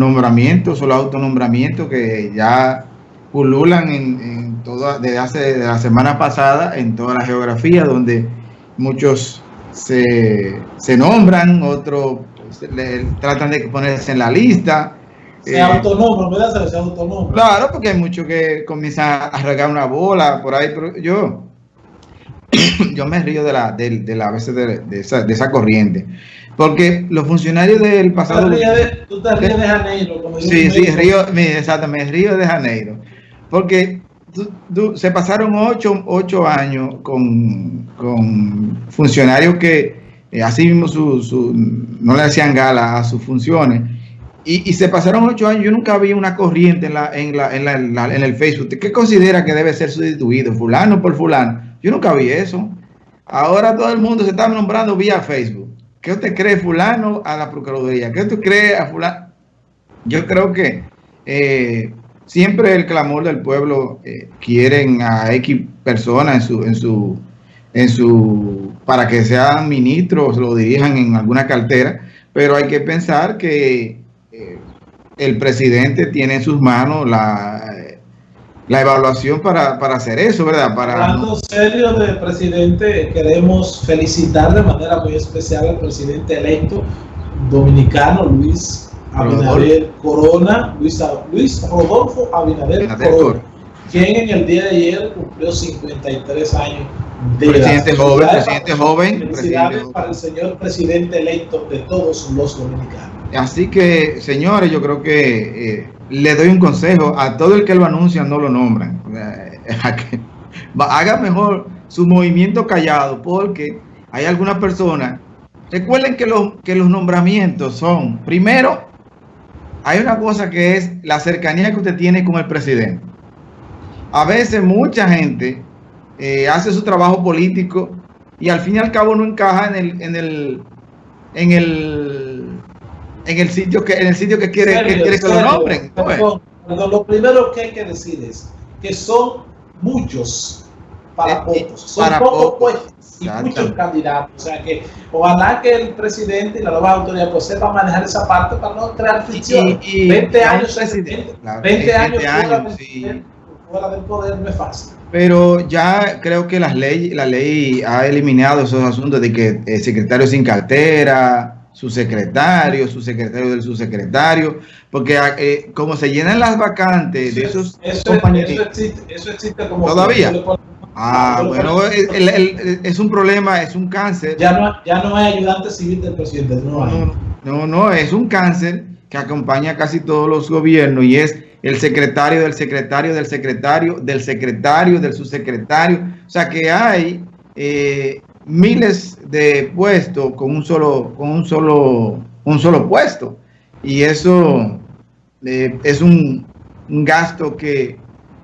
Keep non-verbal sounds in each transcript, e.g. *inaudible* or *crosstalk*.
nombramientos o los autonombramientos que ya pululan en, en toda, desde hace la semana pasada en toda la geografía, donde muchos se, se nombran, otros tratan de ponerse en la lista. Se eh, autónomo, ¿verdad? Se. Claro, porque hay muchos que comienzan a regar una bola por ahí, pero yo, *coughs* yo me río de la, de, de la a veces de, de, esa, de esa corriente. Porque los funcionarios del pasado... Tú te ríes de, Janeiro. Como sí, sí, río, exactamente, río de Janeiro. Porque se pasaron ocho, ocho años con, con, funcionarios que eh, así mismo su, su, no le hacían gala a sus funciones. Y, y, se pasaron ocho años, yo nunca vi una corriente en, la, en, la, en, la, en el Facebook. ¿Qué considera que debe ser sustituido? Fulano por fulano. Yo nunca vi eso. Ahora todo el mundo se está nombrando vía Facebook. ¿Qué usted cree fulano a la Procuraduría? ¿Qué usted cree a fulano? Yo creo que eh, siempre el clamor del pueblo eh, quieren a X personas en su, en su, en su, para que sean ministros, lo dirijan en alguna cartera, pero hay que pensar que eh, el presidente tiene en sus manos la, la evaluación para, para, hacer eso, ¿verdad? Para, Hablando serio del presidente, queremos felicitar de manera muy especial al presidente electo dominicano, Luis Abinader Corona, Luis, Luis Rodolfo Abinader, Corona, quien en el día de ayer cumplió 53 años de presidente joven, presidente joven. Felicidades para el señor presidente electo de todos los dominicanos. Así que, señores, yo creo que eh, le doy un consejo a todo el que lo anuncia, no lo nombran. *laughs* Haga mejor su movimiento callado, porque hay algunas personas. Recuerden que los, que los nombramientos son, primero, hay una cosa que es la cercanía que usted tiene con el presidente. A veces mucha gente eh, hace su trabajo político y al fin y al cabo no encaja en el, en el, en el, en el sitio que, en el sitio que quiere, serio, que, quiere que lo nombren. Perdón, lo primero que hay que decir es que son muchos para eh, eh pocos, son para pocos puestos y muchos candidatos. O sea que ojalá que el presidente y la nueva autoridad pues sepan manejar esa parte para no crear fricción. 20 años, presidente, claro, 20, 20 años, años sí. fuera del poder no es fácil. Pero ya creo que las ley, la ley ha eliminado esos asuntos de que el secretario sin cartera, su secretario, su secretario del subsecretario, porque eh, como se llenan las vacantes de esos eso, compañeros. Eso existe, eso existe como todavía. Ah, bueno, el, el, el, es un problema, es un cáncer. Ya no, ya no hay ayudante civil del presidente, no, no, no, no, es un cáncer que acompaña a casi todos los gobiernos y es el secretario del secretario del secretario del secretario del subsecretario. O sea que hay eh, miles de puestos con un solo, con un solo, un solo puesto. Y eso eh, es un, gasto que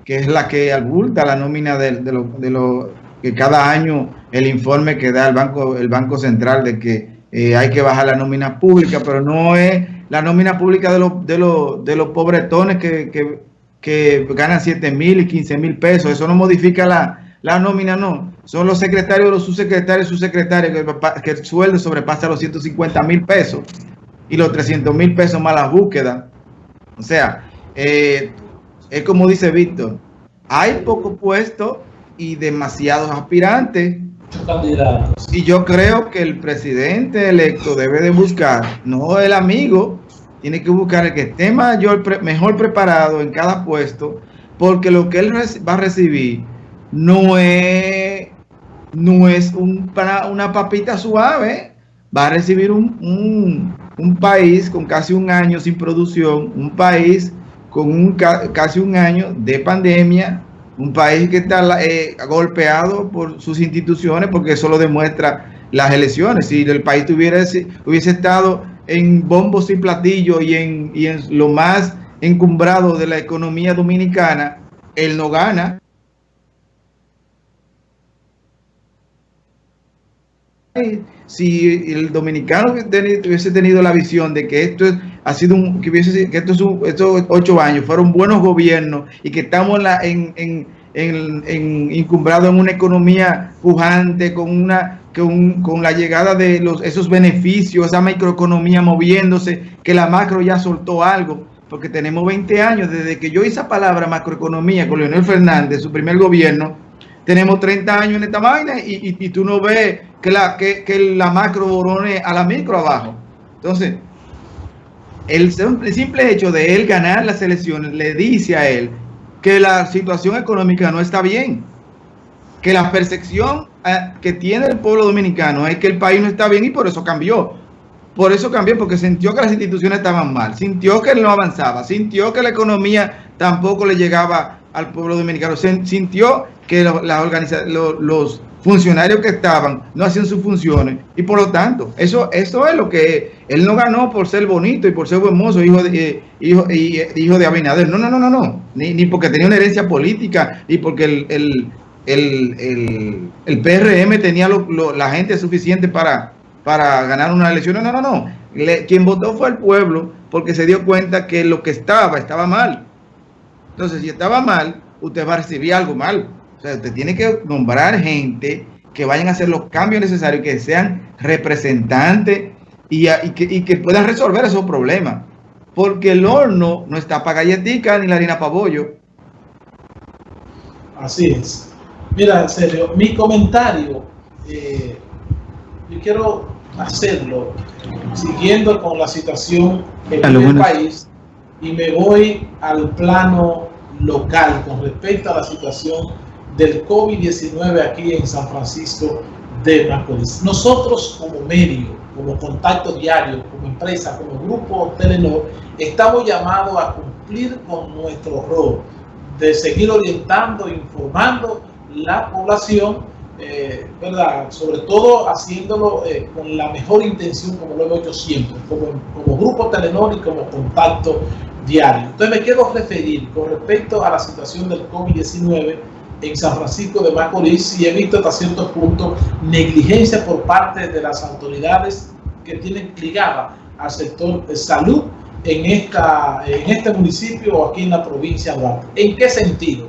que es la que abulta la nómina de, de, lo, de lo que cada año el informe que da el Banco, el banco Central de que eh, hay que bajar la nómina pública, pero no es la nómina pública de los, de los, de los pobretones que, que, que ganan 7 mil y 15 mil pesos. Eso no modifica la, la nómina, no. Son los secretarios, los subsecretarios, subsecretarios que, que el sueldo sobrepasa los 150 mil pesos y los 300 mil pesos más la búsqueda. O sea, eh, es como dice Víctor, hay poco puesto y demasiados aspirantes. Y yo creo que el presidente electo debe de buscar, no el amigo, tiene que buscar el que esté mayor, mejor preparado en cada puesto, porque lo que él va a recibir no es, no es un, para una papita suave, va a recibir un, un, un país con casi un año sin producción, un país con un, casi un año de pandemia, un país que está eh, golpeado por sus instituciones, porque eso lo demuestra las elecciones. Si el país tuviera hubiese estado en bombos y platillos y en, y en lo más encumbrado de la economía dominicana, él no gana. Si el dominicano hubiese tenido la visión de que esto ha sido que hubiese que estos, ocho años fueron buenos gobiernos y que estamos en, en, en, en, encumbrados en una economía pujante, con una con, con, la llegada de esos beneficios, esa microeconomía moviéndose, que la macro ya soltó algo, porque tenemos 20 años desde que yo hice esa palabra macroeconomía con Leonel Fernández, su primer gobierno, tenemos 30 años en esta vaina y, y, tú no ves que la, que, que la macro borone a la micro abajo. Entonces, el simple hecho de él ganar las elecciones le dice a él que la situación económica no está bien, que la percepción eh, que tiene el pueblo dominicano es que el país no está bien y por eso cambió. Por eso cambió, porque sintió que las instituciones estaban mal, sintió que no avanzaba, sintió que la economía tampoco le llegaba al pueblo dominicano, sintió que la, los funcionarios que estaban no hacían sus funciones y por lo tanto, eso, eso es lo que él no ganó por ser bonito y por ser buen mozo, hijo de, eh, hijo, y, hijo de Abinader. No, no, no, no, no. Ni, ni porque tenía una herencia política, ni porque el, el, el, el PRM tenía la gente suficiente para, para ganar una elección. No, no, no, no. quien votó fue el pueblo porque se dio cuenta que lo que estaba estaba mal. Entonces, si estaba mal, usted va a recibir algo mal. O sea, usted tiene que nombrar gente que vayan a hacer los cambios necesarios, que sean representantes y, que, puedan resolver esos problemas. Porque el horno no está para galletica ni la harina para bollo. Así es. Mira, en serio, mi comentario, eh, yo quiero hacerlo siguiendo con la situación en el país y me voy al plano local con respecto a la situación del COVID-19 aquí en San Francisco de Macorís. Nosotros como medio, como contacto diario, como empresa, como grupo Telenor, estamos llamados a cumplir con nuestro rol de seguir orientando, informando la población, eh, ¿verdad? Sobre todo haciéndolo eh, con la mejor intención, como lo hemos hecho siempre, como, como grupo Telenor y como contacto diario. Entonces me quiero referir con respecto a la situación del COVID-19 en San Francisco de Macorís y he visto hasta cierto punto negligencia por parte de las autoridades que tienen ligada al sector de salud en, esta, en este municipio o aquí en la provincia de Duarte. ¿En qué sentido?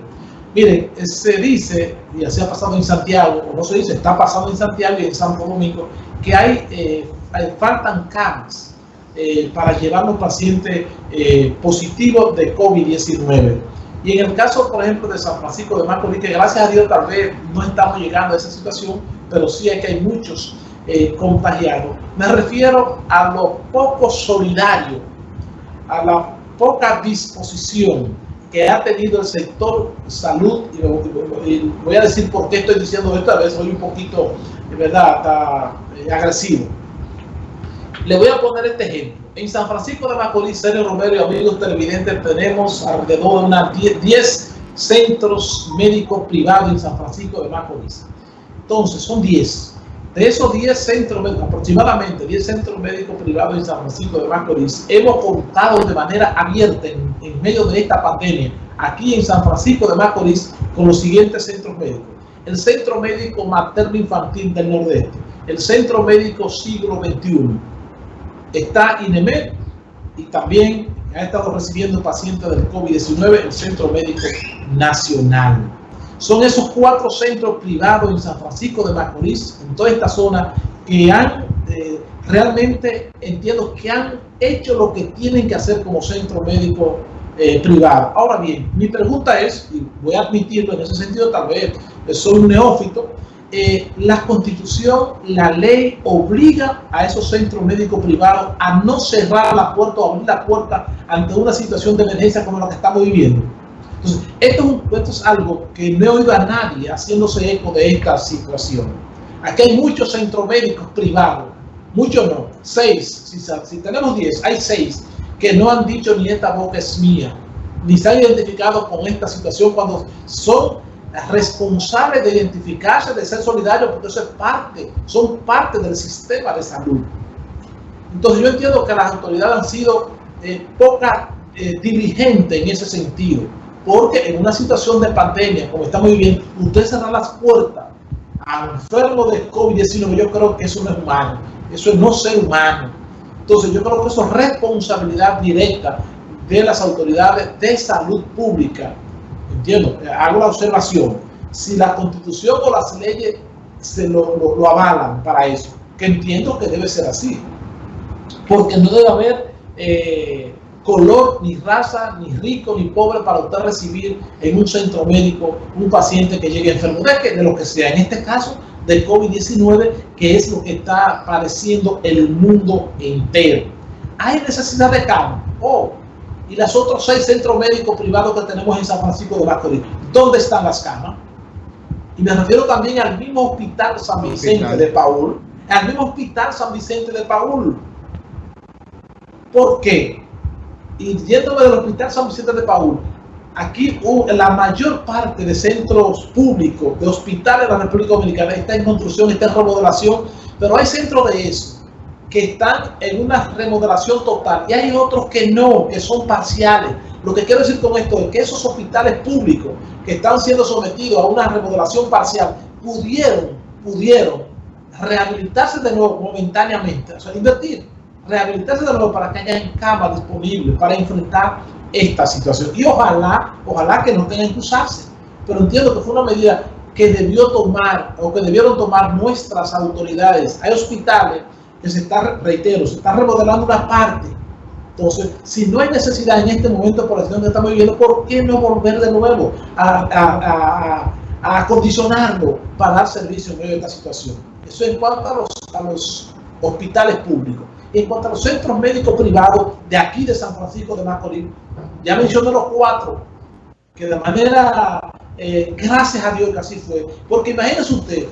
Miren, se dice, y así ha pasado en Santiago, o no se dice, está pasando en Santiago y en Santo Domingo, que hay, eh, faltan camas eh, para llevar los pacientes eh, positivos de COVID-19. Y en el caso, por ejemplo, de San Francisco de Macorís, que gracias a Dios tal vez no estamos llegando a esa situación, pero sí es que hay muchos eh, contagiados. Me refiero a lo poco solidario, a la poca disposición que ha tenido el sector salud, y, voy a decir por qué estoy diciendo esto, a veces soy un poquito, de verdad, eh, agresivo. Le voy a poner este ejemplo. En San Francisco de Macorís, Sergio Romero y amigos televidentes, tenemos alrededor de unas 10, centros médicos privados en San Francisco de Macorís. Entonces, son 10. De esos 10 centros, aproximadamente 10 centros médicos privados en San Francisco de Macorís, hemos contado de manera abierta en, en medio de esta pandemia, aquí en San Francisco de Macorís, con los siguientes centros médicos. El Centro Médico Materno Infantil del Nordeste, el Centro Médico Siglo XXI, está INEMED y también ha estado recibiendo pacientes del COVID-19 el Centro Médico Nacional. Son esos cuatro centros privados en San Francisco de Macorís, en toda esta zona, que han eh, realmente, entiendo, que han hecho lo que tienen que hacer como centro médico eh, privado. Ahora bien, mi pregunta es, y voy a admitirlo en ese sentido, tal vez soy un neófito, eh, la constitución, la ley obliga a esos centros médicos privados a no cerrar la puerta o abrir la puerta ante una situación de emergencia como la que estamos viviendo. Entonces, esto es, algo que no he oído a nadie haciéndose eco de esta situación. Aquí hay muchos centros médicos privados, muchos no, seis, si, si tenemos diez, hay seis que no han dicho ni esta boca es mía, ni se han identificado con esta situación cuando son responsable de identificarse, de ser solidario, porque eso es parte, son parte del sistema de salud. Entonces yo entiendo que las autoridades han sido eh, poca eh, en ese sentido, porque en una situación de pandemia, como estamos viviendo, usted cerrar las puertas a enfermo de COVID-19, yo creo que eso no es humano, eso es no ser humano. Entonces yo creo que eso es responsabilidad directa de las autoridades de salud pública Entiendo, hago la observación. Si la constitución o las leyes se lo, lo, avalan para eso, que entiendo que debe ser así, porque no debe haber eh, color, ni raza, ni rico, ni pobre para usted recibir en un centro médico un paciente que llegue enfermo, de, de lo que sea, en este caso de COVID-19, que es lo que está padeciendo el mundo entero. ¿Hay necesidad de cama? Oh, y los otros seis centros médicos privados que tenemos en San Francisco de Macorís, ¿dónde están las camas? Y me refiero también al mismo hospital San Vicente de Paul, al mismo hospital San Vicente de Paul. ¿Por qué? Y yéndome del hospital San Vicente de Paul, aquí la mayor parte de centros públicos, de hospitales de la República Dominicana está en construcción, está en remodelación, pero hay centros de eso que están en una remodelación total y hay otros que no, que son parciales. Lo que quiero decir con esto es que esos hospitales públicos que están siendo sometidos a una remodelación parcial pudieron, pudieron rehabilitarse de nuevo momentáneamente, o sea, invertir, rehabilitarse de nuevo para que haya camas disponibles para enfrentar esta situación. Y ojalá, ojalá que no tengan que usarse. Pero entiendo que fue una medida que debió tomar o que debieron tomar nuestras autoridades. Hay hospitales que se está, reitero, se está remodelando una parte. Entonces, si no hay necesidad en este momento por la situación que estamos viviendo, ¿por qué no volver de nuevo a, a, a, acondicionarlo para dar servicio en medio de esta situación? Eso en cuanto a los, a los hospitales públicos. En cuanto a los centros médicos privados de aquí de San Francisco de Macorís, ya mencioné los cuatro, que de manera, eh, gracias a Dios que así fue, porque imagínense usted,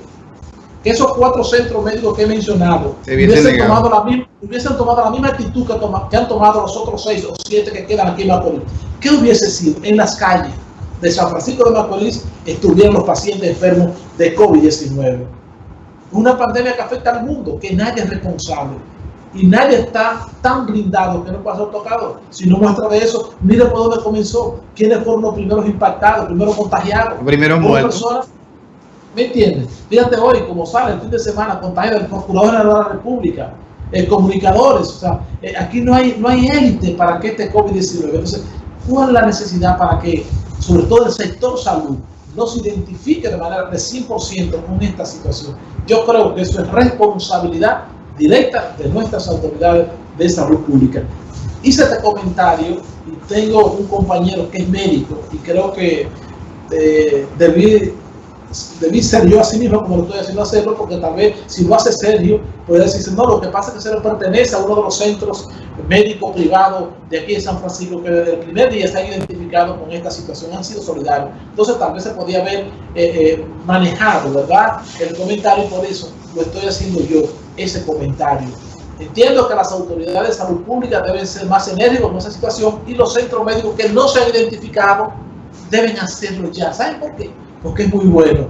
que esos cuatro centros médicos que he mencionado hubiesen tomado, la misma, hubiesen tomado, la misma, actitud que, que, han tomado los otros seis o siete que quedan aquí en Macorís. ¿Qué hubiese sido? En las calles de San Francisco de Macorís estuvieran los pacientes enfermos de COVID-19. Una pandemia que afecta al mundo, que nadie es responsable. Y nadie está tan blindado que no pueda ser tocado. Si no muestra de eso, mire por dónde comenzó. ¿Quiénes fueron los primeros impactados, primeros contagiados? Primeros muertos. ¿Me entiendes? Fíjate hoy, como sale el fin de semana, contagio del Procurador de la República, eh, comunicadores, o sea, eh, aquí no hay, no hay élite para que este COVID-19. Entonces, ¿cuál es la necesidad para que, sobre todo el sector salud, no se identifique de manera de 100% con esta situación? Yo creo que eso es responsabilidad directa de nuestras autoridades de salud pública. Hice este comentario y tengo un compañero que es médico y creo que eh, debí debí ser yo así mismo como lo estoy haciendo hacerlo, porque tal vez si lo hace serio, puede decirse, no, lo que pasa es que se le pertenece a uno de los centros médicos privados de aquí de San Francisco, que desde el primer día han identificado con esta situación, han sido solidarios. Entonces tal vez se podía haber eh, eh, manejado, ¿verdad? El comentario, por eso lo estoy haciendo yo, ese comentario. Entiendo que las autoridades de salud pública deben ser más enérgicos en esa situación y los centros médicos que no se han identificado deben hacerlo ya. ¿Saben por qué? Porque es muy bueno.